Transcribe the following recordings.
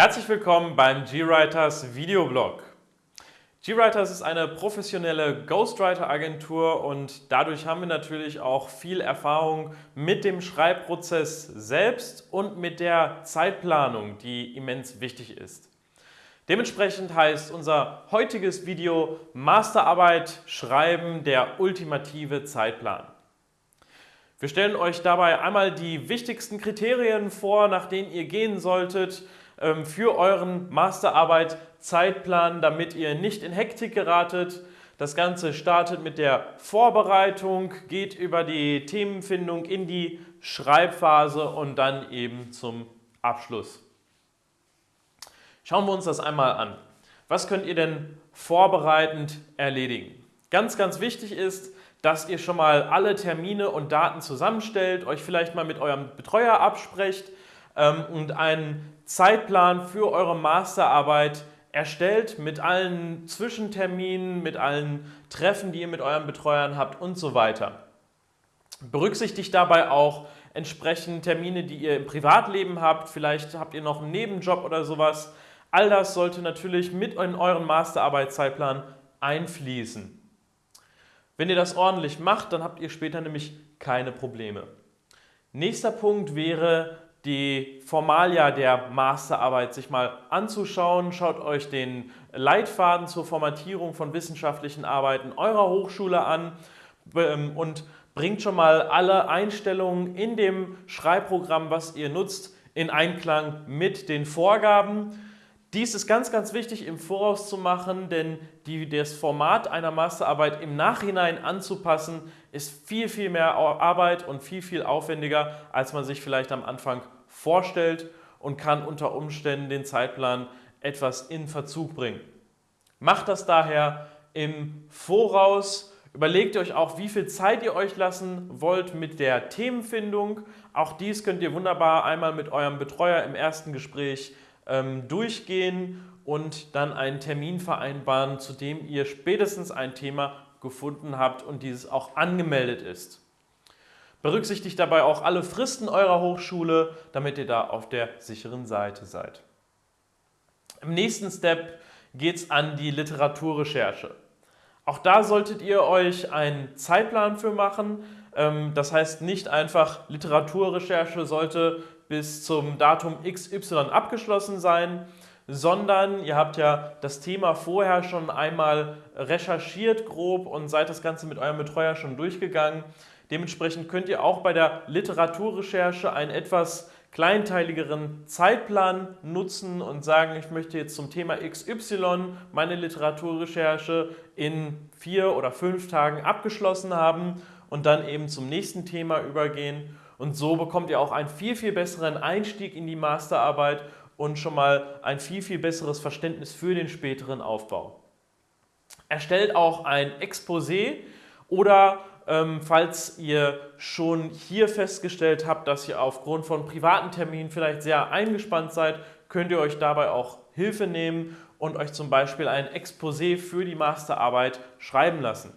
Herzlich willkommen beim GWriters Videoblog. GWriters ist eine professionelle Ghostwriter-Agentur und dadurch haben wir natürlich auch viel Erfahrung mit dem Schreibprozess selbst und mit der Zeitplanung, die immens wichtig ist. Dementsprechend heißt unser heutiges Video Masterarbeit schreiben, der ultimative Zeitplan. Wir stellen euch dabei einmal die wichtigsten Kriterien vor, nach denen ihr gehen solltet, für euren Masterarbeit-Zeitplan, damit ihr nicht in Hektik geratet. Das Ganze startet mit der Vorbereitung, geht über die Themenfindung in die Schreibphase und dann eben zum Abschluss. Schauen wir uns das einmal an. Was könnt ihr denn vorbereitend erledigen? Ganz, ganz wichtig ist, dass ihr schon mal alle Termine und Daten zusammenstellt, euch vielleicht mal mit eurem Betreuer absprecht ähm, und einen Zeitplan für eure Masterarbeit erstellt mit allen Zwischenterminen, mit allen Treffen, die ihr mit euren Betreuern habt und so weiter. Berücksichtigt dabei auch entsprechend Termine, die ihr im Privatleben habt. Vielleicht habt ihr noch einen Nebenjob oder sowas. All das sollte natürlich mit in euren Masterarbeitszeitplan einfließen. Wenn ihr das ordentlich macht, dann habt ihr später nämlich keine Probleme. Nächster Punkt wäre die Formalia der Masterarbeit sich mal anzuschauen. Schaut euch den Leitfaden zur Formatierung von wissenschaftlichen Arbeiten eurer Hochschule an ähm, und bringt schon mal alle Einstellungen in dem Schreibprogramm, was ihr nutzt, in Einklang mit den Vorgaben. Dies ist ganz, ganz wichtig im Voraus zu machen, denn die, das Format einer Masterarbeit im Nachhinein anzupassen, ist viel, viel mehr Arbeit und viel, viel aufwendiger, als man sich vielleicht am Anfang vorstellt und kann unter Umständen den Zeitplan etwas in Verzug bringen. Macht das daher im Voraus, Überlegt euch auch, wie viel Zeit ihr euch lassen wollt mit der Themenfindung. Auch dies könnt ihr wunderbar einmal mit eurem Betreuer im ersten Gespräch ähm, durchgehen und dann einen Termin vereinbaren, zu dem ihr spätestens ein Thema gefunden habt und dieses auch angemeldet ist. Berücksichtigt dabei auch alle Fristen eurer Hochschule, damit ihr da auf der sicheren Seite seid. Im nächsten Step geht es an die Literaturrecherche. Auch da solltet ihr euch einen Zeitplan für machen. Ähm, das heißt nicht einfach Literaturrecherche sollte bis zum Datum XY abgeschlossen sein, sondern ihr habt ja das Thema vorher schon einmal recherchiert grob und seid das Ganze mit eurem Betreuer schon durchgegangen. Dementsprechend könnt ihr auch bei der Literaturrecherche einen etwas kleinteiligeren Zeitplan nutzen und sagen, ich möchte jetzt zum Thema XY meine Literaturrecherche in vier oder fünf Tagen abgeschlossen haben und dann eben zum nächsten Thema übergehen und so bekommt ihr auch einen viel, viel besseren Einstieg in die Masterarbeit und schon mal ein viel, viel besseres Verständnis für den späteren Aufbau. Erstellt auch ein Exposé oder ähm, falls ihr schon hier festgestellt habt, dass ihr aufgrund von privaten Terminen vielleicht sehr eingespannt seid, könnt ihr euch dabei auch Hilfe nehmen und euch zum Beispiel ein Exposé für die Masterarbeit schreiben lassen.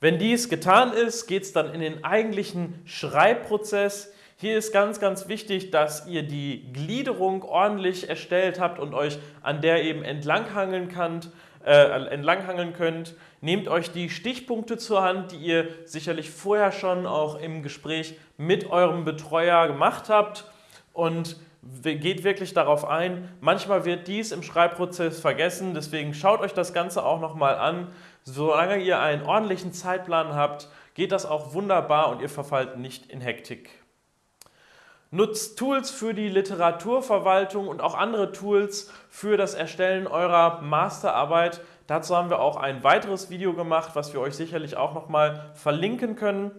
Wenn dies getan ist, geht es dann in den eigentlichen Schreibprozess. Hier ist ganz, ganz wichtig, dass ihr die Gliederung ordentlich erstellt habt und euch an der eben entlanghangeln könnt. Äh, entlanghangeln könnt. Nehmt euch die Stichpunkte zur Hand, die ihr sicherlich vorher schon auch im Gespräch mit eurem Betreuer gemacht habt und geht wirklich darauf ein. Manchmal wird dies im Schreibprozess vergessen, deswegen schaut euch das Ganze auch nochmal an. Solange ihr einen ordentlichen Zeitplan habt, geht das auch wunderbar und ihr verfallt nicht in Hektik. Nutzt Tools für die Literaturverwaltung und auch andere Tools für das Erstellen eurer Masterarbeit. Dazu haben wir auch ein weiteres Video gemacht, was wir euch sicherlich auch nochmal verlinken können.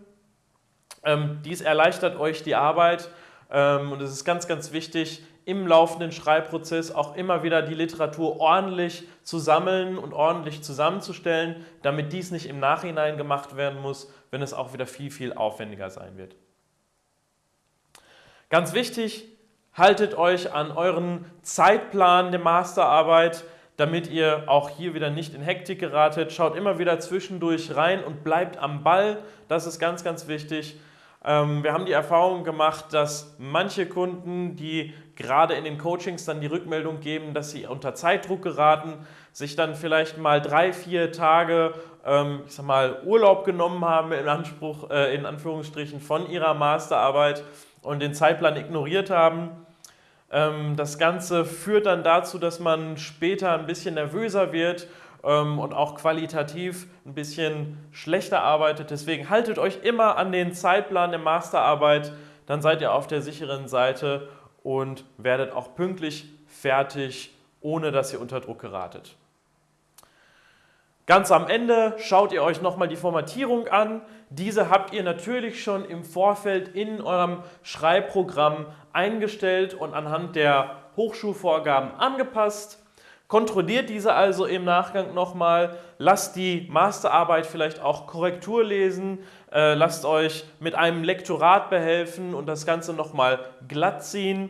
Ähm, dies erleichtert euch die Arbeit ähm, und es ist ganz, ganz wichtig, im laufenden Schreibprozess auch immer wieder die Literatur ordentlich zu sammeln und ordentlich zusammenzustellen, damit dies nicht im Nachhinein gemacht werden muss, wenn es auch wieder viel, viel aufwendiger sein wird. Ganz wichtig, haltet euch an euren Zeitplan der Masterarbeit, damit ihr auch hier wieder nicht in Hektik geratet. Schaut immer wieder zwischendurch rein und bleibt am Ball, das ist ganz, ganz wichtig. Ähm, wir haben die Erfahrung gemacht, dass manche Kunden, die gerade in den Coachings dann die Rückmeldung geben, dass sie unter Zeitdruck geraten, sich dann vielleicht mal drei, vier Tage, ähm, ich sag mal, Urlaub genommen haben in Anspruch, äh, in Anführungsstrichen von ihrer Masterarbeit und den Zeitplan ignoriert haben. Ähm, das Ganze führt dann dazu, dass man später ein bisschen nervöser wird ähm, und auch qualitativ ein bisschen schlechter arbeitet. Deswegen haltet euch immer an den Zeitplan der Masterarbeit, dann seid ihr auf der sicheren Seite und werdet auch pünktlich fertig, ohne dass ihr unter Druck geratet. Ganz am Ende schaut ihr euch nochmal die Formatierung an. Diese habt ihr natürlich schon im Vorfeld in eurem Schreibprogramm eingestellt und anhand der Hochschulvorgaben angepasst. Kontrolliert diese also im Nachgang nochmal, lasst die Masterarbeit vielleicht auch Korrektur lesen, äh, lasst euch mit einem Lektorat behelfen und das Ganze nochmal glatt ziehen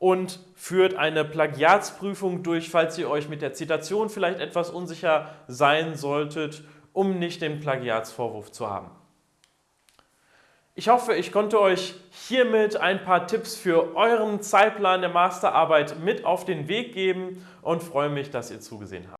und führt eine Plagiatsprüfung durch, falls ihr euch mit der Zitation vielleicht etwas unsicher sein solltet, um nicht den Plagiatsvorwurf zu haben. Ich hoffe, ich konnte euch hiermit ein paar Tipps für euren Zeitplan der Masterarbeit mit auf den Weg geben und freue mich, dass ihr zugesehen habt.